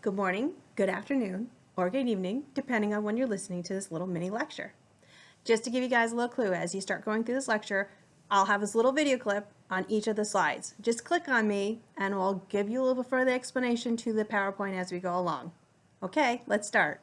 good morning, good afternoon, or good evening, depending on when you're listening to this little mini lecture. Just to give you guys a little clue, as you start going through this lecture, I'll have this little video clip on each of the slides. Just click on me and we'll give you a little further explanation to the PowerPoint as we go along. Okay, let's start.